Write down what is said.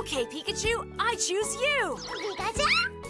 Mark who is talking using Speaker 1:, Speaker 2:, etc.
Speaker 1: Okay, Pikachu, I choose you!
Speaker 2: Pikachu!